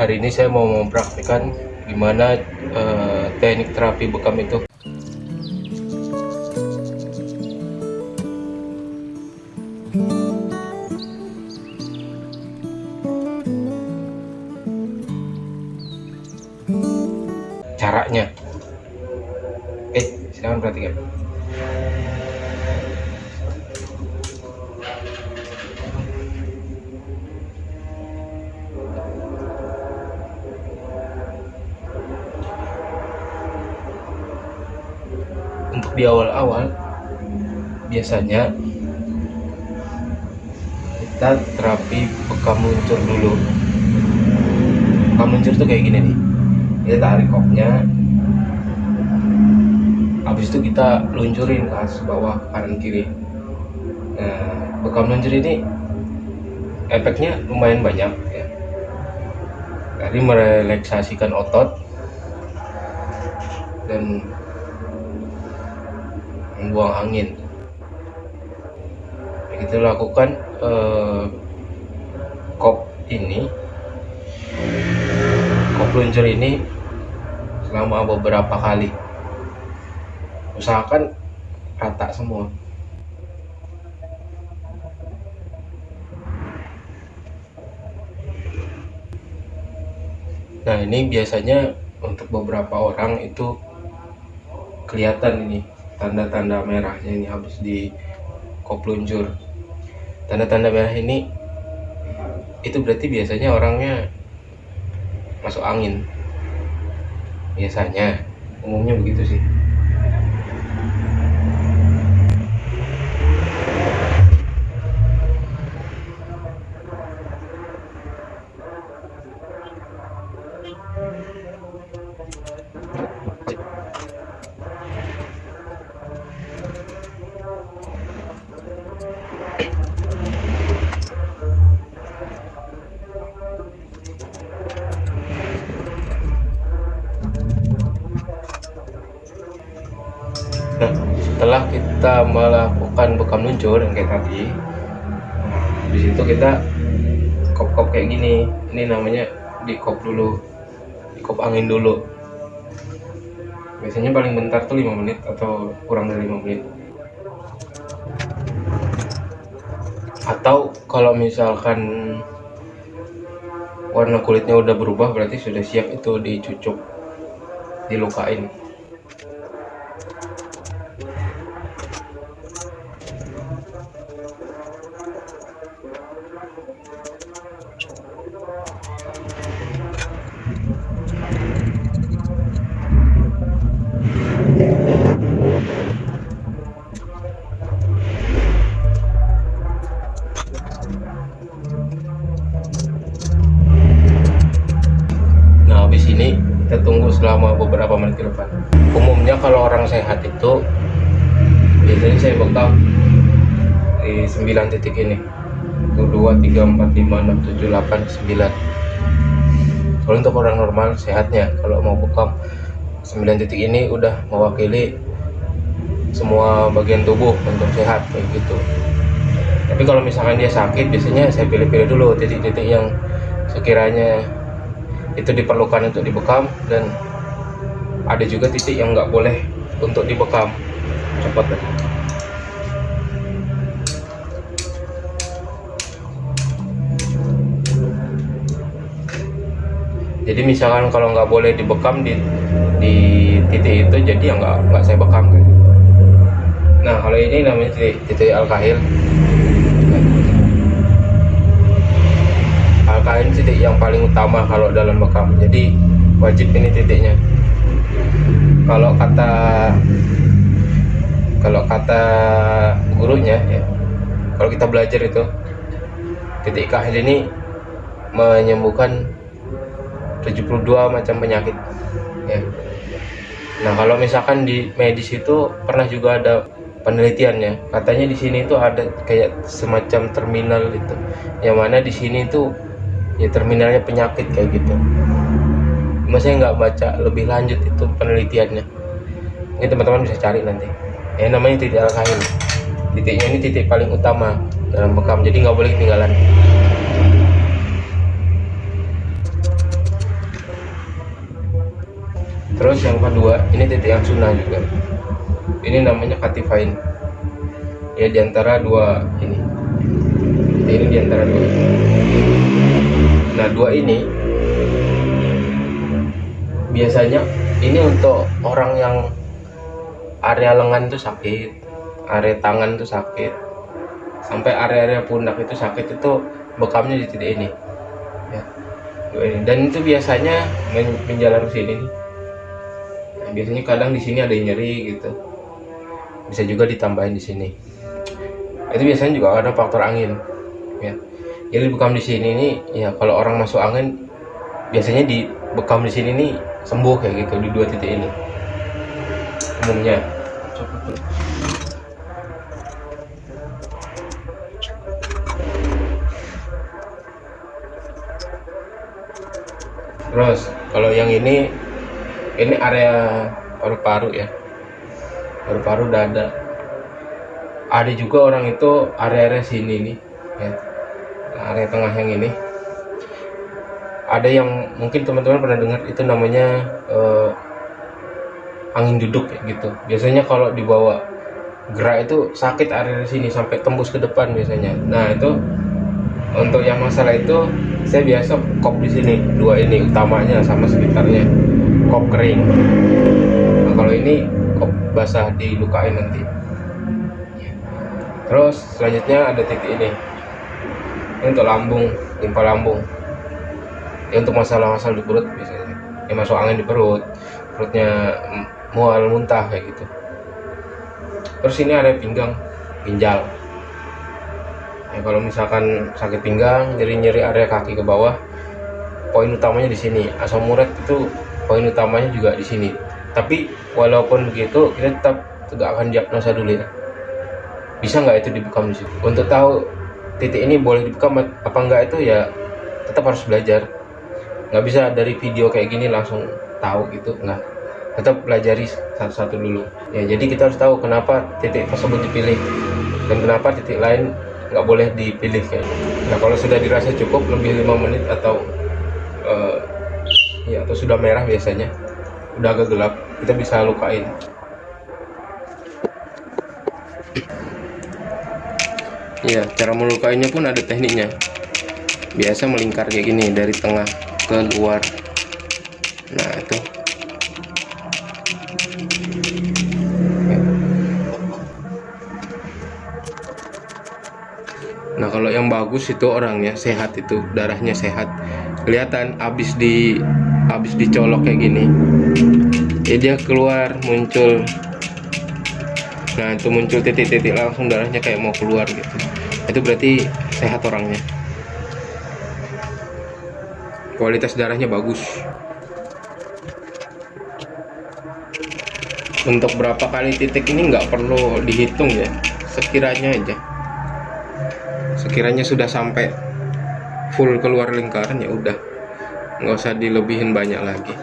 hari ini saya mau mempraktikkan gimana eh, teknik terapi bekam itu di awal-awal biasanya kita terapi bekam luncur dulu. Bekam luncur tuh kayak gini nih. Kita tarik kopnya habis itu kita luncurin ke atas bawah kanan kiri. Nah bekam luncur ini efeknya lumayan banyak ya. Dari merelaksasikan otot dan membuang angin. Kita lakukan eh, kop ini kop luncur ini selama beberapa kali. Usahakan rata semua. Nah ini biasanya untuk beberapa orang itu kelihatan ini tanda-tanda merahnya ini habis di kop luncur. Tanda-tanda merah ini itu berarti biasanya orangnya masuk angin. Biasanya umumnya begitu sih Nah, setelah kita melakukan bekam luncur yang kayak tadi, di situ kita kop-kop kayak gini. Ini namanya di kop dulu, di kop angin dulu. Biasanya paling bentar tuh 5 menit atau kurang dari 5 menit. Atau kalau misalkan warna kulitnya udah berubah berarti sudah siap itu dicucuk, dilukain. Tunggu selama beberapa menit ke depan. Umumnya kalau orang sehat itu biasanya saya bekam di 9 titik ini. 1 2 3 4 5 6 7 8 9. Kalau untuk orang normal sehatnya kalau mau bekam 9 titik ini udah mewakili semua bagian tubuh untuk sehat kayak gitu. Tapi kalau misalkan dia sakit biasanya saya pilih-pilih dulu titik-titik yang sekiranya itu diperlukan untuk dibekam dan ada juga titik yang nggak boleh untuk dibekam. Cepat deh. jadi misalkan kalau nggak boleh dibekam di di titik itu jadi ya nggak saya bekam kan? Nah kalau ini namanya titik titik alkahil alkahil titik yang paling utama kalau dalam bekam. Jadi wajib ini titiknya. Kalau kata kalau kata gurunya ya kalau kita belajar itu titik kahil ini menyembuhkan 72 macam penyakit ya. Nah kalau misalkan di medis itu pernah juga ada penelitiannya. Katanya di sini itu ada kayak semacam terminal gitu yang mana di sini itu ya terminalnya penyakit kayak gitu. Cuma saya nggak baca lebih lanjut itu penelitiannya. Ini teman-teman bisa cari nanti. Ya namanya titik al-kahil titiknya ini titik paling utama dalam bekam jadi nggak boleh ketinggalan. Terus yang kedua ini titik yang sunnah juga. Ini namanya katifain ya di antara dua ini. Ini di antara dua nah dua ini biasanya ini untuk orang yang area lengan itu sakit area tangan itu sakit sampai area-area pundak itu sakit itu bekamnya di titik ini. Ya dua ini. Dan itu biasanya men menjalar ke sini. Nah, biasanya kadang di sini ada yang nyeri gitu. Bisa juga ditambahin di sini. Itu biasanya juga ada faktor angin ya jadi bekam di sini nih ya kalau orang masuk angin biasanya di bekam di sini nih sembuh kayak gitu di dua titik ini. Umumnya. Terus kalau yang ini ini area paru-paru ya. Paru-paru dada. Ada juga orang itu area-area sini nih ya area tengah yang ini. Ada yang mungkin teman-teman pernah dengar itu namanya eh, angin duduk gitu. Biasanya kalau dibawa gerak itu sakit area sini sampai tembus ke depan biasanya. Nah itu untuk yang masalah itu saya biasa kop di sini dua ini utamanya sama sekitarnya kop kering. Nah, kalau ini kop basah dilukain nanti. Terus selanjutnya ada titik ini untuk lambung limpa lambung. Ya untuk masalah-masalah di perut biasanya. Yang masuk angin di perut perutnya mual muntah kayak gitu. Terus ini ada pinggang ginjal. Ya kalau misalkan sakit pinggang nyeri-nyeri area kaki ke bawah poin utamanya di sini. Asam urat itu poin utamanya juga di sini. Tapi walaupun begitu kita tetap tegakkan diagnosa dulu ya. Bisa nggak itu dibekam di situ? Untuk tahu titik ini boleh dibekam apa enggak itu ya tetap harus belajar. Nggak bisa dari video kayak gini langsung tahu gitu nggak. Tetap pelajari satu-satu dulu. Ya jadi kita harus tahu kenapa titik tersebut dipilih dan kenapa titik lain nggak boleh dipilih kayak gitu. nah kalau sudah dirasa cukup lebih lima menit atau uh, ya atau sudah merah biasanya udah agak gelap kita bisa lukain ya cara melukainya pun ada tekniknya. Biasa melingkar kayak gini dari tengah ke luar. Nah itu. Nah kalau yang bagus itu orangnya sehat itu darahnya sehat. Kelihatan abis di abis dicolok kayak gini. Ya dia keluar muncul. Nah itu muncul titik-titik langsung darahnya kayak mau keluar gitu itu berarti sehat orangnya. Kualitas darahnya bagus. Untuk berapa kali titik ini nggak perlu dihitung ya. Sekiranya aja. Sekiranya sudah sampai full keluar lingkaran ya udah. Nggak usah dilebihin banyak lagi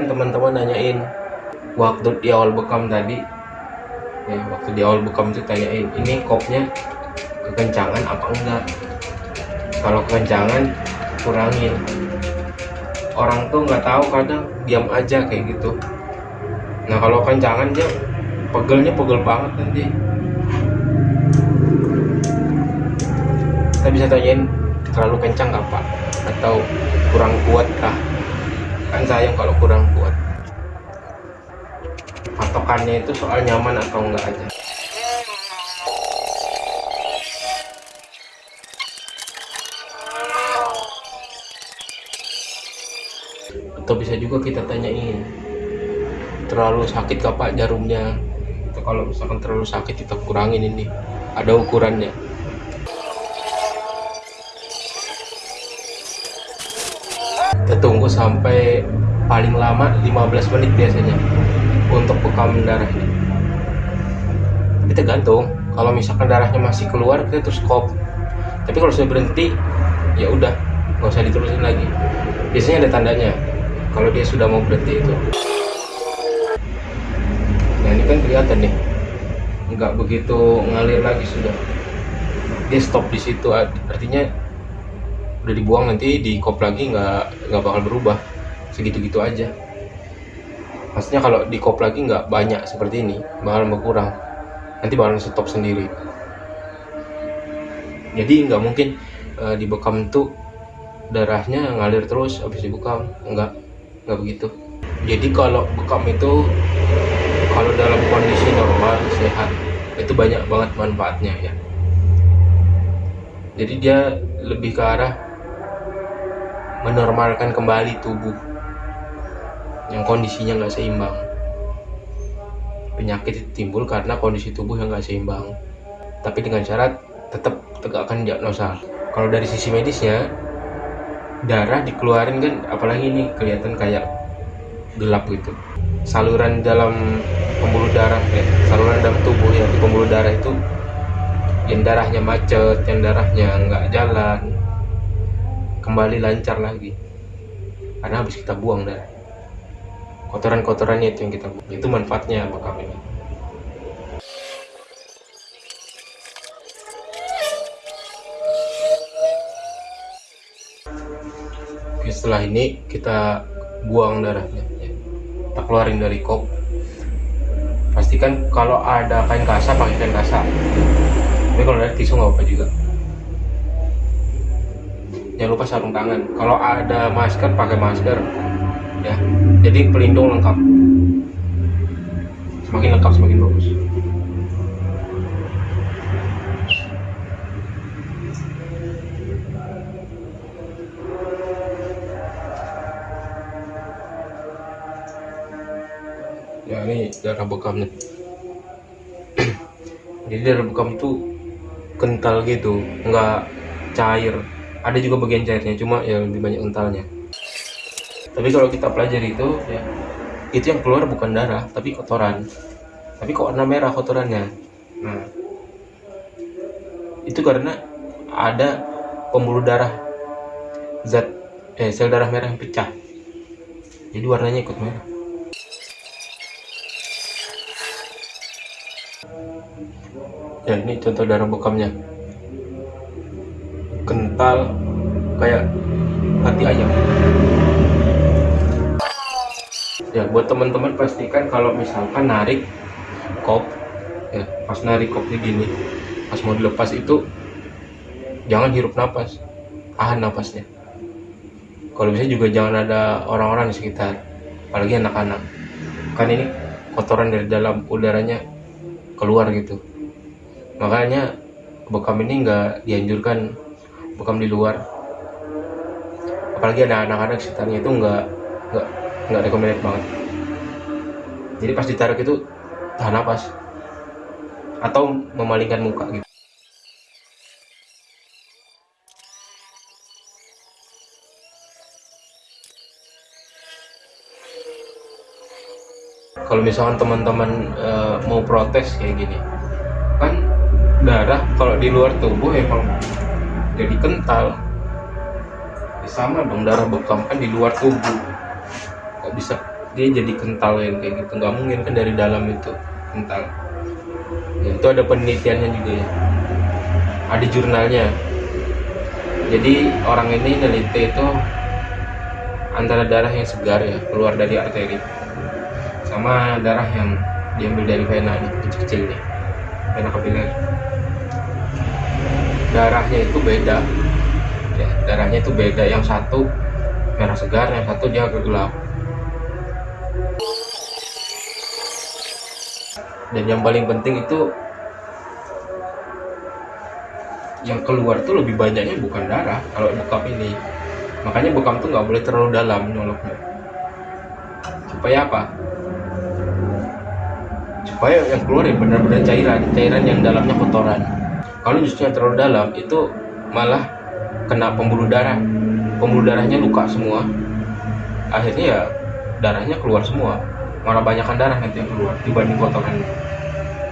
pastikan teman-teman nanyain waktu di awal bekam tadi, ya waktu di awal bekam itu tanyain ini kopnya kekencangan apa enggak. Kalau kekencangan kurangin. Orang tuh nggak tahu kadang diam aja kayak gitu. Nah kalau kencangan dia pegelnya pegel banget nanti. Kita bisa tanyain terlalu kencang nggak pak? Atau kurang kuat kah? Kan sayang kalau kurang kuat. Patokannya itu soal nyaman atau enggak aja. Atau bisa juga kita tanyain terlalu sakit kah pak jarumnya? Atau kalau misalkan terlalu sakit kita kurangin ini ada ukurannya kita tunggu sampai paling lama 15 menit biasanya untuk bekam darah ini. Tapi tergantung. Kalau misalkan darahnya masih keluar kita terus stop tapi kalau sudah berhenti ya udah nggak usah diterusin lagi. Biasanya ada tandanya kalau dia sudah mau berhenti itu. Nah ini kan kelihatan nih. Nggak begitu ngalir lagi sudah. Dia stop di situ artinya udah dibuang nanti di kop lagi nggak nggak bakal berubah. Segitu-gitu aja. Maksudnya kalau di kop lagi nggak banyak seperti ini bakal berkurang. Nanti bakal stop sendiri. Jadi nggak mungkin uh, di bekam tuh darahnya ngalir terus habis dibekam. Nggak nggak begitu. Jadi kalau bekam itu kalau dalam kondisi normal sehat itu banyak banget manfaatnya ya. Jadi dia lebih ke arah menormalkan kembali tubuh yang kondisinya nggak seimbang. Penyakit timbul karena kondisi tubuh yang nggak seimbang. Tapi dengan syarat tetap tegakkan diagnosa. Kalau dari sisi medisnya darah dikeluarin kan apalagi ini kelihatan kayak gelap gitu. Saluran dalam pembuluh darah eh, saluran dalam tubuh ya di pembuluh darah itu yang darahnya macet yang darahnya nggak jalan kembali lancar lagi. Karena habis kita buang darah kotoran-kotorannya itu yang kita buang. Itu manfaatnya bekam ini Oke, setelah ini kita buang darahnya ya. kita keluarin dari kop. Pastikan kalau ada kain kasar pakai kain kasar. Tapi kalau ada tisu nggak apa juga jangan lupa sarung tangan. Kalau ada masker pakai masker ya. Jadi pelindung lengkap. Semakin lengkap semakin bagus. Ya ini darah bekamnya. Jadi darah bekam itu kental gitu nggak cair ada juga bagian cairnya cuma ya lebih banyak kentalnya. Tapi kalau kita pelajari itu ya itu yang keluar bukan darah tapi kotoran. Tapi kok warna merah kotorannya? Nah itu karena ada pembuluh darah zat eh sel darah merah yang pecah. Jadi warnanya ikut merah. Ya ini contoh darah bekamnya kental kayak hati ayam. Ya buat teman-teman pastikan kalau misalkan narik kop ya pas narik kopnya gini pas mau dilepas itu jangan hirup nafas tahan nafasnya kalau bisa juga jangan ada orang-orang di sekitar apalagi anak-anak. Kan ini kotoran dari dalam udaranya keluar gitu. Makanya bekam ini nggak dianjurkan bekam di luar. Apalagi ada anak-anak sekitarnya itu nggak nggak nggak recommended banget. Jadi pas ditarik itu tahan napas. Atau memalingkan muka gitu. Kalau misalkan teman-teman e, mau protes kayak gini kan darah kalau di luar tubuh emang jadi kental. Ya sama dong darah bekam kan di luar tubuh. Kok bisa dia jadi kental ya kayak gitu. Nggak mungkin kan dari dalam itu kental. Ya, itu ada penelitiannya juga ya. Ada jurnalnya. Jadi orang ini neliti itu antara darah yang segar ya keluar dari arteri sama darah yang diambil dari vena kecil-kecil nih. Vena kapiler darahnya itu beda. Ya darahnya itu beda. Yang satu merah segar yang satu dia gelap. Dan yang paling penting itu yang keluar tuh lebih banyaknya bukan darah kalau bekam ini. Makanya bekam tuh nggak boleh terlalu dalam nyoloknya. Supaya apa? Supaya yang keluar ya benar-benar cairan cairan yang dalamnya kotoran kalau justru yang terlalu dalam itu malah kena pembuluh darah. Pembuluh darahnya luka semua. Akhirnya ya darahnya keluar semua. Malah banyakkan darah nanti yang keluar dibanding kotoran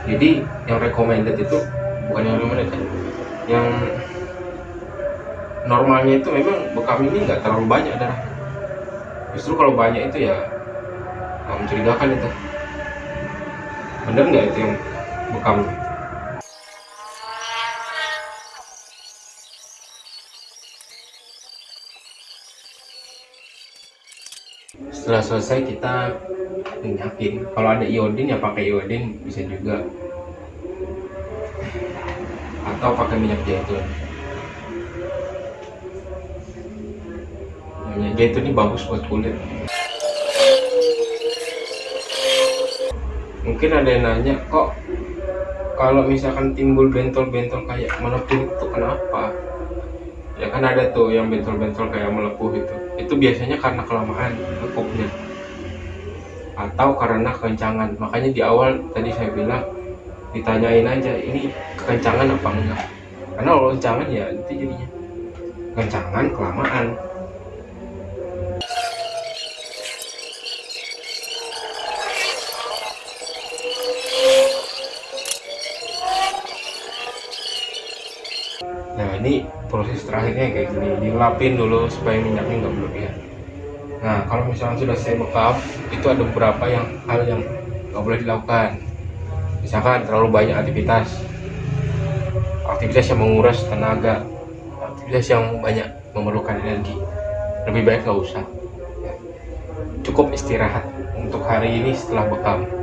jadi yang recommended itu bukan yang recommended kan. Yang normalnya itu memang bekam ini nggak terlalu banyak darah. Justru kalau banyak itu ya mencurigakan itu. Bener nggak itu yang bekam setelah selesai kita minyakin kalau ada iodin ya pakai iodin bisa juga. Atau pakai minyak zaitun. Minyak zaitun ini bagus buat kulit. Mungkin ada yang nanya kok kalau misalkan timbul bentol-bentol kayak melepuh itu kenapa? Ya kan ada tuh yang bentol-bentol kayak melepuh itu itu biasanya karena kelamaan lekupnya atau karena kekencangan makanya di awal tadi saya bilang ditanyain aja ini kekencangan apa enggak? Karena kalau kekencangan ya itu jadinya. Kekencangan kelamaan. Nah ini proses terakhirnya kayak gini dilapin dulu supaya minyaknya nggak berlebihan. Nah kalau misalnya sudah saya bekam itu ada beberapa yang hal yang nggak boleh dilakukan. Misalkan terlalu banyak aktivitas. Aktivitas yang menguras tenaga. Aktivitas yang banyak memerlukan energi. Lebih baik nggak usah. Cukup istirahat untuk hari ini setelah bekam